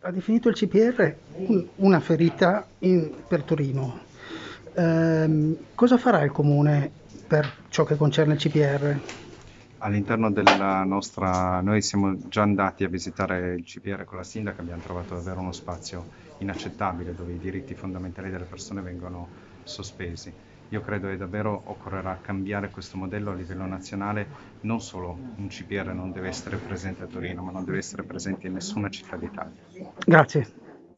Ha definito il CPR una ferita in, per Torino. Eh, cosa farà il Comune per ciò che concerne il CPR? All'interno della nostra, noi siamo già andati a visitare il CPR con la sindaca, abbiamo trovato davvero uno spazio inaccettabile dove i diritti fondamentali delle persone vengono sospesi. Io credo che davvero occorrerà cambiare questo modello a livello nazionale, non solo un CPR non deve essere presente a Torino, ma non deve essere presente in nessuna città d'Italia. Grazie.